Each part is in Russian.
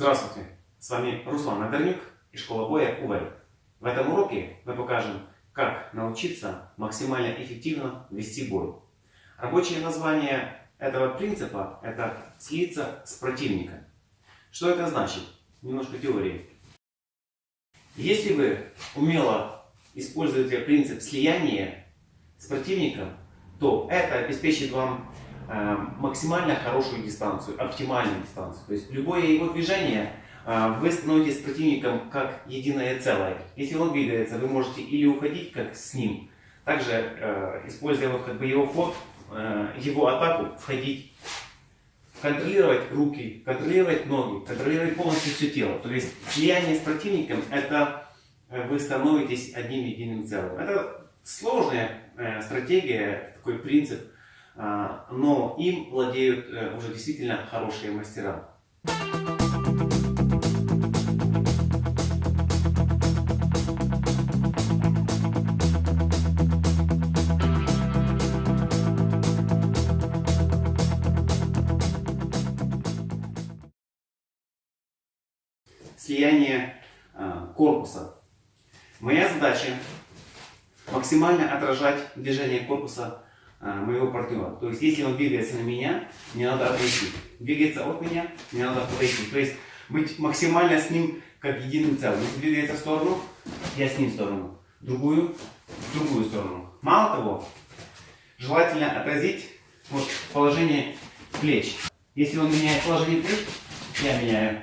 Здравствуйте! С вами Руслан Надарнюк и школа боя УВЭЛ. В этом уроке мы покажем, как научиться максимально эффективно вести бой. Рабочее название этого принципа – это слиться с противником. Что это значит? Немножко теории. Если вы умело используете принцип слияния с противником, то это обеспечит вам максимально хорошую дистанцию, оптимальную дистанцию. То есть любое его движение э, вы становитесь противником как единое целое. Если он двигается, вы можете или уходить как с ним, также э, используя вот как бы его ход, его атаку, входить, контролировать руки, контролировать ноги, контролировать полностью все тело. То есть слияние с противником это вы становитесь одним единым целым. Это сложная стратегия, такой принцип но им владеют э, уже действительно хорошие мастера. Слияние а, корпуса. Моя задача максимально отражать движение корпуса а, моего партнера. То есть, если он двигается на меня, мне надо отойти. Двигается от меня, мне надо отойти. То есть, быть максимально с ним как единым целым. Если двигается в сторону, я с ним в сторону. Другую, в другую сторону. Мало того, желательно отразить вот положение плеч. Если он меняет положение плеч, я меняю.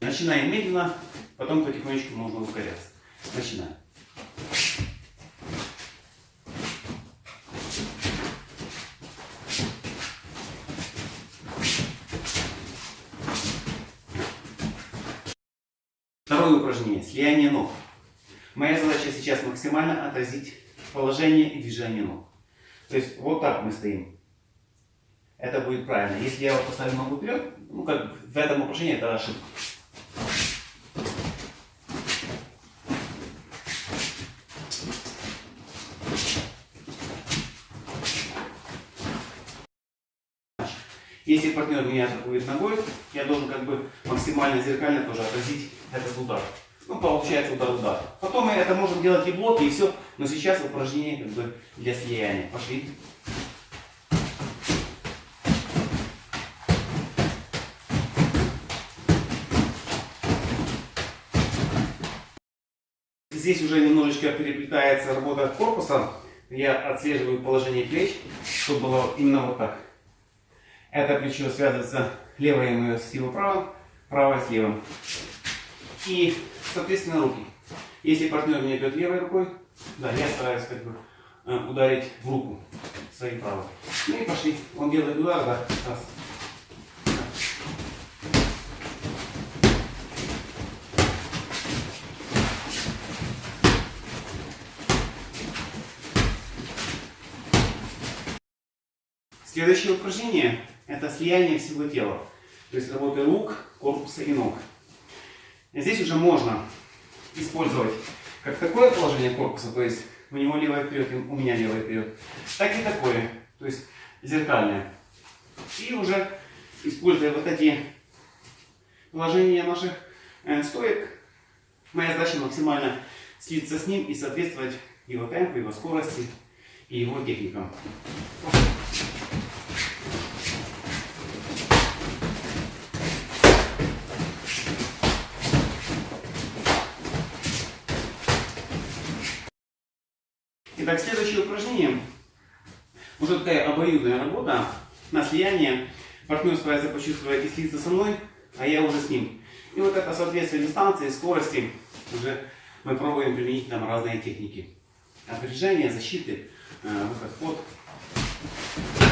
Начинаем медленно, потом потихонечку можно ускоряться. Начинаем. Второе упражнение. Слияние ног. Моя задача сейчас максимально отразить положение и движение ног. То есть вот так мы стоим. Это будет правильно. Если я вот поставлю ногу вперед, ну как в этом упражнении это ошибка. Если партнер меня атакует ногой, я должен как бы максимально зеркально тоже отразить этот удар. Ну, получается удар-удар. Потом мы это можем делать и блоки, и все. Но сейчас упражнение как бы для слияния. Пошли. Здесь уже немножечко переплетается работа корпуса. Я отслеживаю положение плеч, чтобы было именно вот так. Это плечо связывается левое мое с его правым, правое с левым. И, соответственно, руки. Если партнер меня бьет левой рукой, да, я стараюсь как бы э, ударить в руку своей правой. Ну и пошли. Он делает удар, да, раз. Следующее упражнение это слияние всего тела. То есть работа рук, корпуса и ног. Здесь уже можно использовать как такое положение корпуса, то есть у него левое вперед, у меня левое вперед, так и такое, то есть зеркальное. И уже используя вот эти положения наших э, стоек, моя задача максимально слиться с ним и соответствовать его темпу, его скорости и его техникам. Итак, следующее упражнение. Уже такая обоюдная работа на слияние. Партнер старается почувствовать и слиться со мной, а я уже с ним. И вот это соответствие дистанции, скорости уже мы пробуем применить там разные техники. Опережение, защиты, э, выход, ход.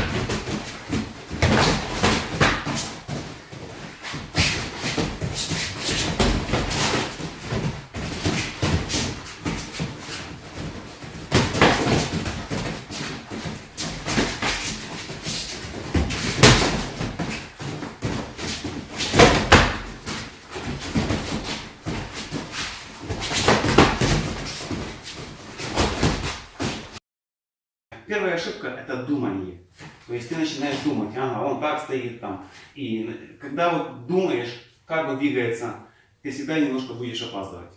Первая ошибка – это думание. То есть ты начинаешь думать, ага, он так стоит там. И когда вот думаешь, как бы двигается, ты всегда немножко будешь опаздывать.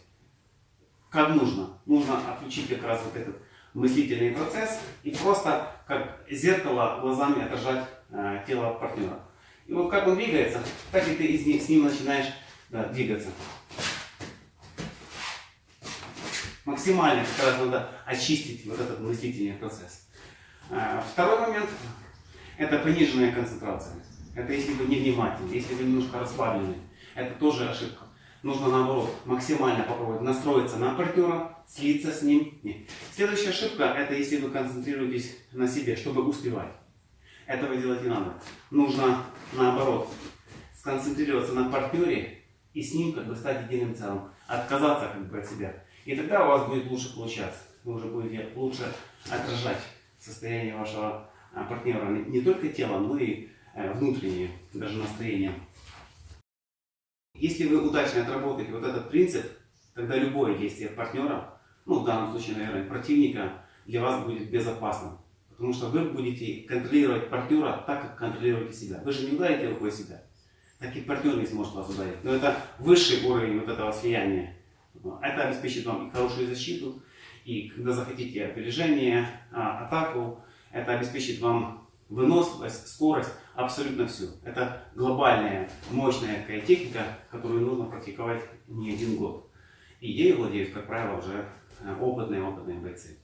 Как нужно? Нужно отключить как раз вот этот мыслительный процесс и просто как зеркало глазами отражать э, тело партнера. И вот как он двигается, так и ты из них, с ним начинаешь да, двигаться. Максимально как раз надо очистить вот этот мыслительный процесс. Э, второй момент – это пониженная концентрация. Это если вы невнимательны, если вы немножко расслаблены. Это тоже ошибка. Нужно наоборот максимально попробовать настроиться на партнера, слиться с ним. Нет. Следующая ошибка – это если вы концентрируетесь на себе, чтобы успевать. Этого делать не надо. Нужно наоборот сконцентрироваться на партнере и с ним как бы стать единым целым. Отказаться как бы от себя. И тогда у вас будет лучше получаться. Вы уже будете лучше отражать состояние вашего а, партнера. Не только телом, но и э, внутреннее, даже настроение. Если вы удачно отработаете вот этот принцип, тогда любое действие партнера, ну в данном случае, наверное, противника, для вас будет безопасным. Потому что вы будете контролировать партнера так, как контролируете себя. Вы же не ударите рукой себя. Так и партнер не сможет вас ударить. Но это высший уровень вот этого слияния. Это обеспечит вам и хорошую защиту, и когда захотите опережение, а, атаку, это обеспечит вам выносливость, скорость, абсолютно все. Это глобальная, мощная такая техника, которую нужно практиковать не один год. И ей владеют, как правило, уже э, опытные, опытные бойцы.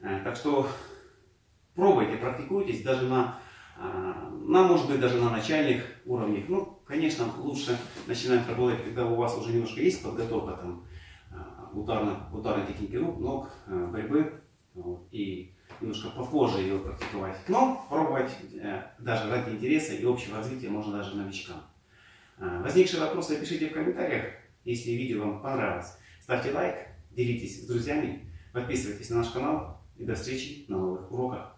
Э, так что пробуйте, практикуйтесь даже на, э, на, может быть, даже на начальных уровнях. Ну, конечно, лучше начинать работать, когда у вас уже немножко есть подготовка там, ударной, ударной техники рук, ног, борьбы. Вот, и немножко попозже ее практиковать. Но пробовать э, даже ради интереса и общего развития можно даже новичкам. Э, возникшие вопросы пишите в комментариях. Если видео вам понравилось, ставьте лайк, делитесь с друзьями, подписывайтесь на наш канал и до встречи на новых уроках.